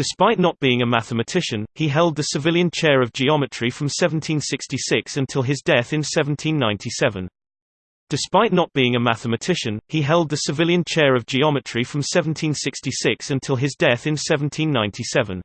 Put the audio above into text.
Despite not being a mathematician, he held the civilian chair of geometry from 1766 until his death in 1797. Despite not being a mathematician, he held the civilian chair of geometry from 1766 until his death in 1797.